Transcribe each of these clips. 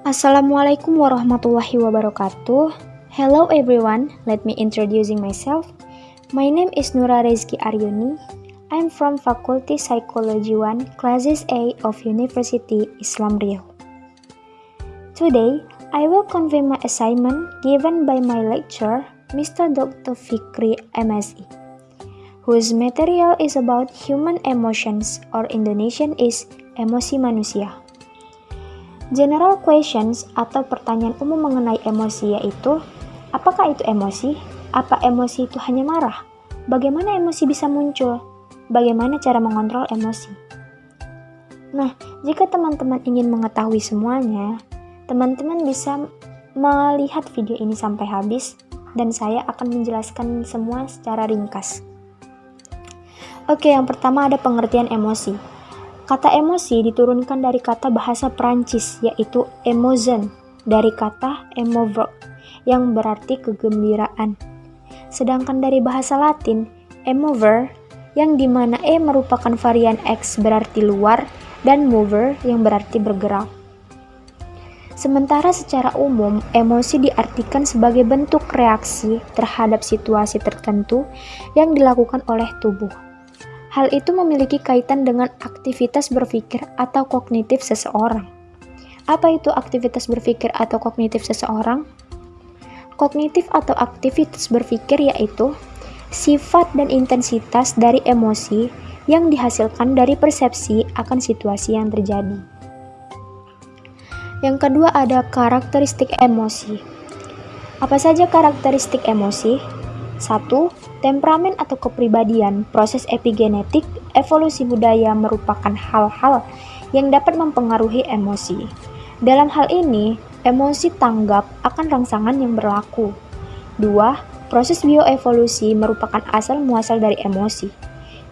Assalamualaikum warahmatullahi wabarakatuh. Hello everyone, let me introducing myself. My name is Nura Rezki Aryuni. I'm from Faculty Psychology 1, Classes A of University Islam Riau. Today, I will convey my assignment given by my lecturer, Mr. Dr. Fikri MSI, whose material is about human emotions or Indonesian is emosi manusia. General questions atau pertanyaan umum mengenai emosi yaitu apakah itu emosi? Apa emosi itu hanya marah? Bagaimana emosi bisa muncul? Bagaimana cara mengontrol emosi? Nah, jika teman-teman ingin mengetahui semuanya, teman-teman bisa melihat video ini sampai habis dan saya akan menjelaskan semua secara ringkas. Oke, yang pertama ada pengertian emosi. Kata emosi diturunkan dari kata bahasa Prancis yaitu emotion dari kata emover yang berarti kegembiraan. Sedangkan dari bahasa Latin emover yang di mana e merupakan varian x berarti luar dan mover yang berarti bergerak. Sementara secara umum, emosi diartikan sebagai bentuk reaksi terhadap situasi tertentu yang dilakukan oleh tubuh. Hal itu memiliki kaitan dengan aktivitas berpikir atau kognitif seseorang. Apa itu aktivitas berpikir atau kognitif seseorang? Kognitif atau aktivitas berpikir yaitu sifat dan intensitas dari emosi yang dihasilkan dari persepsi akan situasi yang terjadi. Yang kedua ada karakteristik emosi. Apa saja karakteristik emosi? 1. Temperamen atau kepribadian, proses epigenetik, evolusi budaya merupakan hal-hal yang dapat mempengaruhi emosi. Dalam hal ini, emosi tanggap akan rangsangan yang berlaku. 2. Proses bioevolusi merupakan asal muasal dari emosi.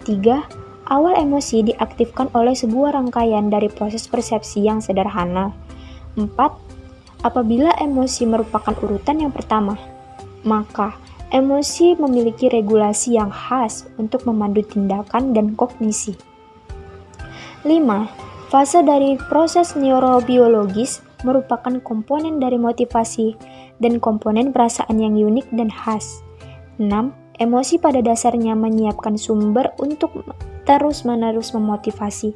3. Awal emosi diaktifkan oleh sebuah rangkaian dari proses persepsi yang sederhana. 4. Apabila emosi merupakan urutan yang pertama, maka Emosi memiliki regulasi yang khas untuk memandu tindakan dan kognisi. 5. Fase dari proses neurobiologis merupakan komponen dari motivasi dan komponen perasaan yang unik dan khas. 6. Emosi pada dasarnya menyiapkan sumber untuk terus-menerus memotivasi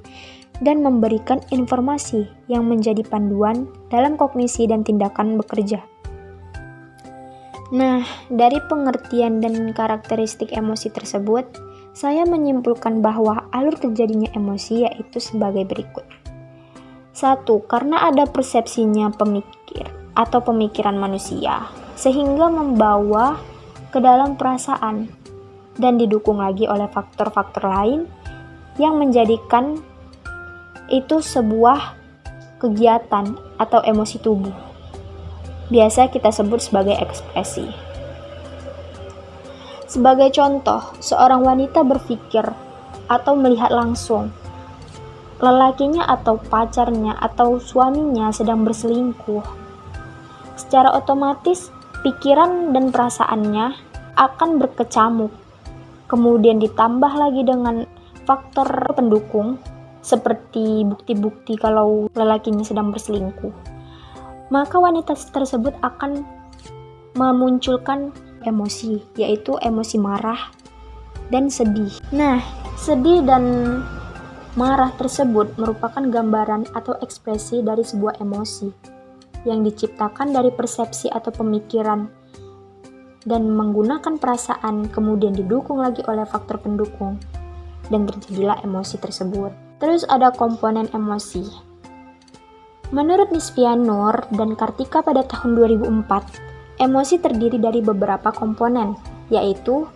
dan memberikan informasi yang menjadi panduan dalam kognisi dan tindakan bekerja. Nah, dari pengertian dan karakteristik emosi tersebut, saya menyimpulkan bahwa alur terjadinya emosi yaitu sebagai berikut. Satu, karena ada persepsinya pemikir atau pemikiran manusia, sehingga membawa ke dalam perasaan dan didukung lagi oleh faktor-faktor lain yang menjadikan itu sebuah kegiatan atau emosi tubuh biasa kita sebut sebagai ekspresi. Sebagai contoh, seorang wanita berpikir atau melihat langsung lelakinya atau pacarnya atau suaminya sedang berselingkuh. Secara otomatis, pikiran dan perasaannya akan berkecamuk. Kemudian ditambah lagi dengan faktor pendukung seperti bukti-bukti kalau lelakinya sedang berselingkuh maka wanita tersebut akan memunculkan emosi, yaitu emosi marah dan sedih. Nah, sedih dan marah tersebut merupakan gambaran atau ekspresi dari sebuah emosi yang diciptakan dari persepsi atau pemikiran dan menggunakan perasaan kemudian didukung lagi oleh faktor pendukung dan terjadilah emosi tersebut. Terus ada komponen emosi Menurut Nisfian Nur dan Kartika pada tahun 2004, emosi terdiri dari beberapa komponen, yaitu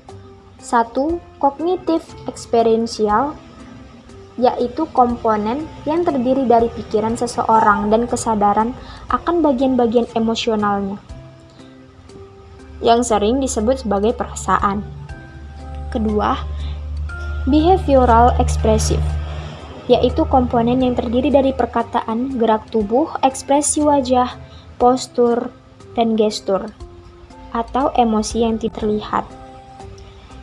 satu Kognitif experiential, yaitu komponen yang terdiri dari pikiran seseorang dan kesadaran akan bagian-bagian emosionalnya, yang sering disebut sebagai perasaan. Kedua, behavioral expressive, yaitu komponen yang terdiri dari perkataan, gerak tubuh, ekspresi wajah, postur, dan gestur, atau emosi yang terlihat.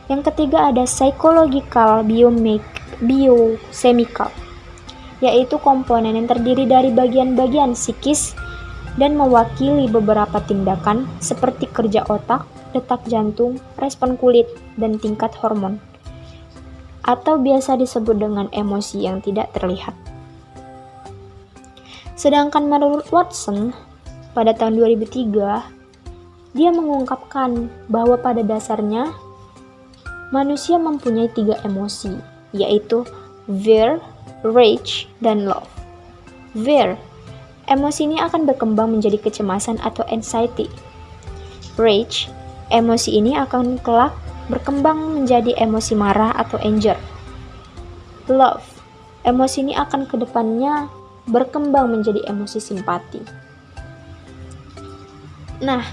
Yang ketiga ada psychological biochemical, yaitu komponen yang terdiri dari bagian-bagian psikis dan mewakili beberapa tindakan seperti kerja otak, detak jantung, respon kulit, dan tingkat hormon. Atau biasa disebut dengan emosi yang tidak terlihat. Sedangkan menurut Watson, pada tahun 2003, dia mengungkapkan bahwa pada dasarnya manusia mempunyai tiga emosi, yaitu fear, rage, dan love. Fear, emosi ini akan berkembang menjadi kecemasan atau anxiety. Rage, emosi ini akan kelak berkembang menjadi emosi marah atau anger. Love, emosi ini akan ke depannya berkembang menjadi emosi simpati. Nah,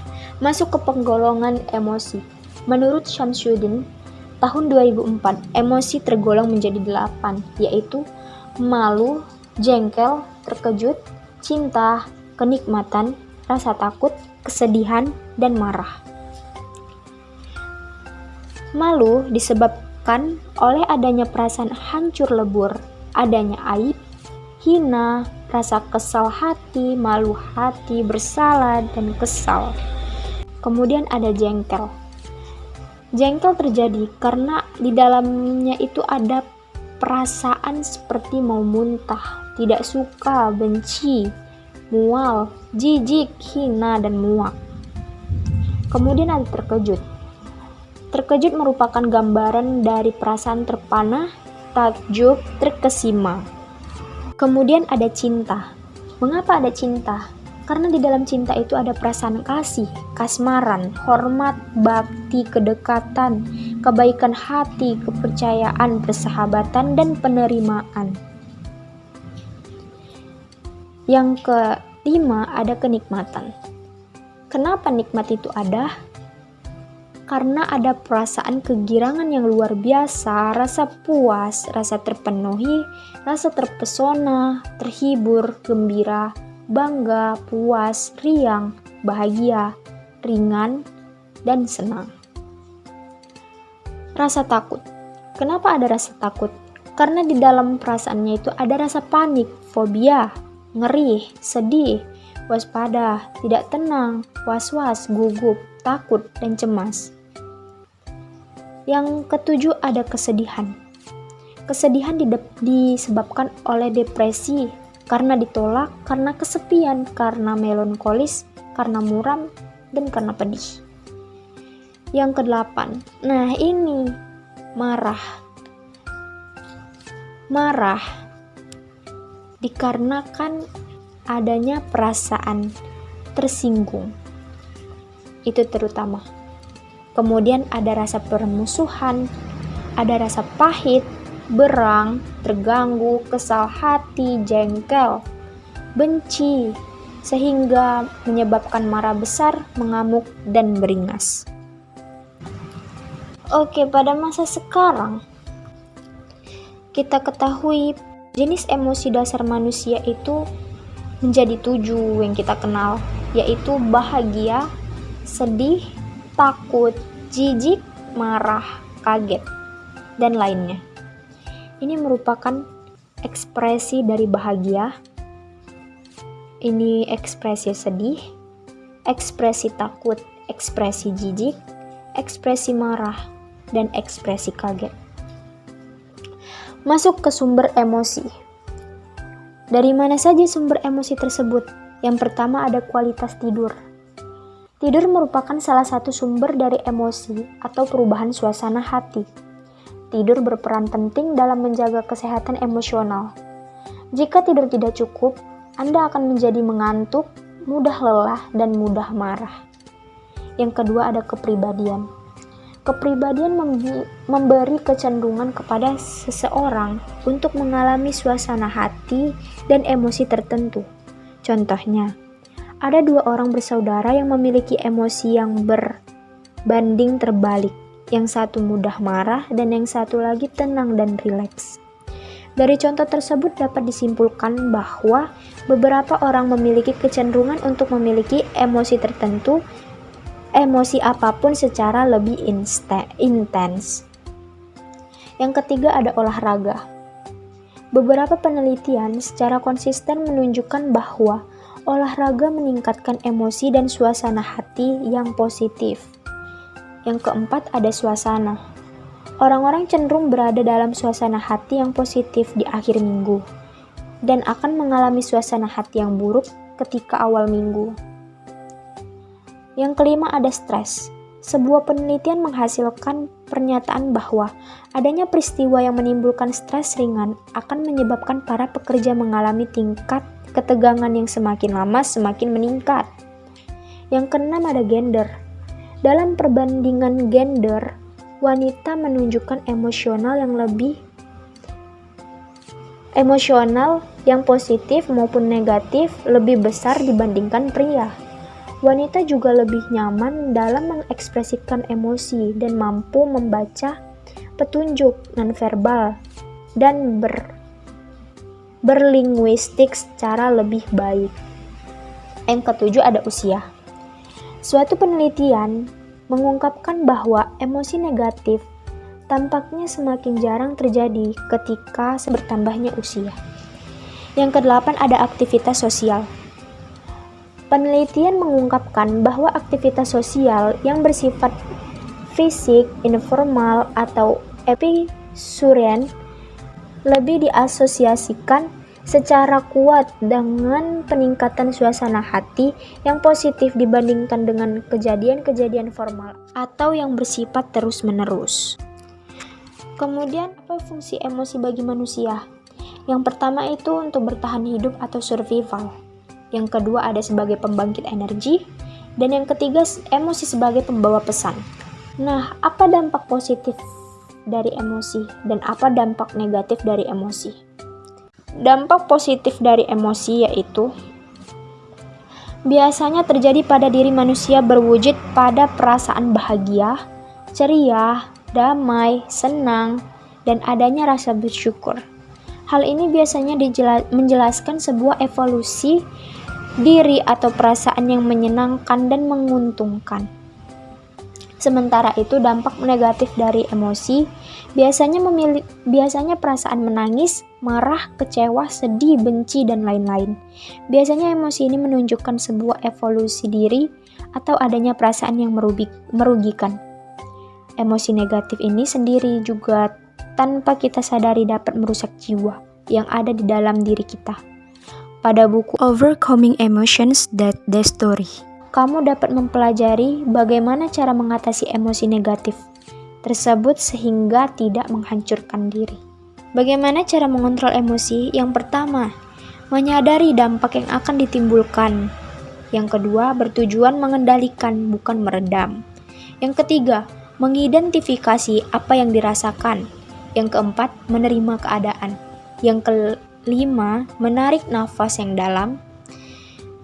masuk ke penggolongan emosi. Menurut Shamsuddin, tahun 2004, emosi tergolong menjadi delapan, yaitu malu, jengkel, terkejut, cinta, kenikmatan, rasa takut, kesedihan, dan marah. Malu disebabkan oleh adanya perasaan hancur lebur, adanya aib, hina, rasa kesal hati, malu hati, bersalah, dan kesal. Kemudian ada jengkel. Jengkel terjadi karena di dalamnya itu ada perasaan seperti mau muntah, tidak suka, benci, mual, jijik, hina, dan muak. Kemudian ada terkejut. Terkejut merupakan gambaran dari perasaan terpana, takjub, terkesima. Kemudian ada cinta. Mengapa ada cinta? Karena di dalam cinta itu ada perasaan kasih, kasmaran, hormat, bakti, kedekatan, kebaikan hati, kepercayaan, persahabatan, dan penerimaan. Yang kelima ada kenikmatan. Kenapa nikmat itu ada? Karena ada perasaan kegirangan yang luar biasa, rasa puas, rasa terpenuhi, rasa terpesona, terhibur, gembira, bangga, puas, riang, bahagia, ringan, dan senang. Rasa takut. Kenapa ada rasa takut? Karena di dalam perasaannya itu ada rasa panik, fobia, ngeri, sedih, waspada, tidak tenang, was-was, gugup, takut, dan cemas. Yang ketujuh ada kesedihan. Kesedihan disebabkan oleh depresi, karena ditolak, karena kesepian, karena melankolis, karena muram, dan karena pedih. Yang kedelapan, nah ini marah. Marah dikarenakan adanya perasaan tersinggung. Itu terutama. Kemudian ada rasa permusuhan, ada rasa pahit, berang, terganggu, kesal hati, jengkel, benci, sehingga menyebabkan marah besar, mengamuk, dan beringas. Oke, pada masa sekarang, kita ketahui jenis emosi dasar manusia itu menjadi tujuh yang kita kenal, yaitu bahagia, sedih, takut, jijik, marah, kaget, dan lainnya. Ini merupakan ekspresi dari bahagia, ini ekspresi sedih, ekspresi takut, ekspresi jijik, ekspresi marah, dan ekspresi kaget. Masuk ke sumber emosi. Dari mana saja sumber emosi tersebut? Yang pertama ada kualitas tidur. Tidur merupakan salah satu sumber dari emosi atau perubahan suasana hati. Tidur berperan penting dalam menjaga kesehatan emosional. Jika tidur tidak cukup, Anda akan menjadi mengantuk, mudah lelah, dan mudah marah. Yang kedua ada kepribadian. Kepribadian memberi kecenderungan kepada seseorang untuk mengalami suasana hati dan emosi tertentu. Contohnya, ada dua orang bersaudara yang memiliki emosi yang berbanding terbalik. Yang satu mudah marah dan yang satu lagi tenang dan rileks. Dari contoh tersebut dapat disimpulkan bahwa beberapa orang memiliki kecenderungan untuk memiliki emosi tertentu, emosi apa pun secara lebih intens. Yang ketiga ada olahraga. Beberapa penelitian secara konsisten menunjukkan bahwa Olahraga meningkatkan emosi dan suasana hati yang positif. Yang keempat ada suasana. Orang-orang cenderung berada dalam suasana hati yang positif di akhir minggu dan akan mengalami suasana hati yang buruk ketika awal minggu. Yang kelima ada stres. Sebuah penelitian menghasilkan pernyataan bahwa adanya peristiwa yang menimbulkan stres ringan akan menyebabkan para pekerja mengalami tingkat ketegangan yang semakin lama semakin meningkat. Yang keenam ada gender. Dalam perbandingan gender, wanita menunjukkan emosional yang lebih emosional yang positif maupun negatif lebih besar dibandingkan pria. Wanita juga lebih nyaman dalam mengekspresikan emosi dan mampu membaca petunjuk nonverbal dan ber berlinguistik secara lebih baik. Yang ketujuh ada usia. Suatu penelitian mengungkapkan bahwa emosi negatif tampaknya semakin jarang terjadi ketika bertambahnya usia. Yang kedelapan ada aktivitas sosial. Penelitian mengungkapkan bahwa aktivitas sosial yang bersifat fisik, informal, atau episuren lebih diasosiasikan secara kuat dengan peningkatan suasana hati yang positif dibandingkan dengan kejadian-kejadian formal atau yang bersifat terus-menerus. Kemudian, apa fungsi emosi bagi manusia? Yang pertama itu untuk bertahan hidup atau survival. Yang kedua ada sebagai pembangkit energi dan yang ketiga emosi sebagai pembawa pesan. Nah, apa dampak positif dari emosi dan apa dampak negatif dari emosi. Dampak positif dari emosi yaitu biasanya terjadi pada diri manusia berwujud pada perasaan bahagia, ceria, damai, senang, dan adanya rasa bersyukur. Hal ini biasanya menjelaskan sebuah evolusi diri atau perasaan yang menyenangkan dan menguntungkan. Sementara itu dampak negatif dari emosi biasanya memilih biasanya perasaan menangis, marah, kecewa, sedih, benci dan lain-lain. Biasanya emosi ini menunjukkan sebuah evolusi diri atau adanya perasaan yang merugikan. Emosi negatif ini sendiri juga tanpa kita sadari dapat merusak jiwa yang ada di dalam diri kita. Pada buku Overcoming Emotions That The Story kamu dapat mempelajari bagaimana cara mengatasi emosi negatif tersebut sehingga tidak menghancurkan diri. Bagaimana cara mengontrol emosi? Yang pertama, menyadari dampak yang akan ditimbulkan. Yang kedua, bertujuan mengendalikan, bukan meredam. Yang ketiga, mengidentifikasi apa yang dirasakan. Yang keempat, menerima keadaan. Yang kelima, menarik nafas yang dalam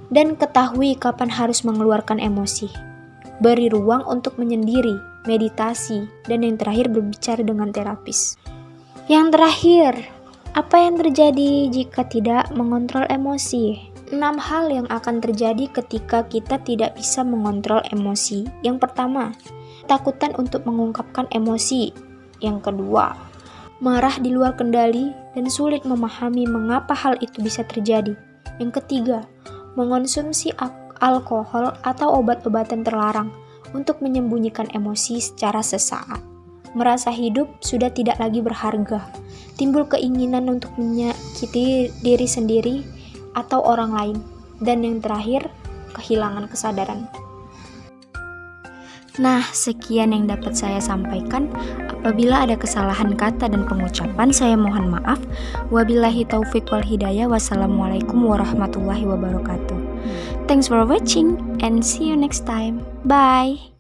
dan ketahui kapan harus mengeluarkan emosi. Beri ruang untuk menyendiri, meditasi, dan yang terakhir berbicara dengan terapis. Yang terakhir, apa yang terjadi jika tidak mengontrol emosi? Enam hal yang akan terjadi ketika kita tidak bisa mengontrol emosi. Yang pertama, takutan untuk mengungkapkan emosi. Yang kedua, marah di luar kendali dan sulit memahami mengapa hal itu bisa terjadi. Yang ketiga, mengonsumsi alkohol atau obat-obatan terlarang untuk menyembunyikan emosi secara sesaat. Merasa hidup sudah tidak lagi berharga, timbul keinginan untuk menyakiti diri sendiri atau orang lain, dan yang terakhir, kehilangan kesadaran. Nah, sekian yang dapat saya sampaikan. Apabila ada kesalahan kata dan pengucapan, saya mohon maaf. Wabillahi taufik wal hidayah. Wassalamualaikum warahmatullahi wabarakatuh. Thanks for watching and see you next time. Bye.